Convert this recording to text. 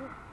Ooh.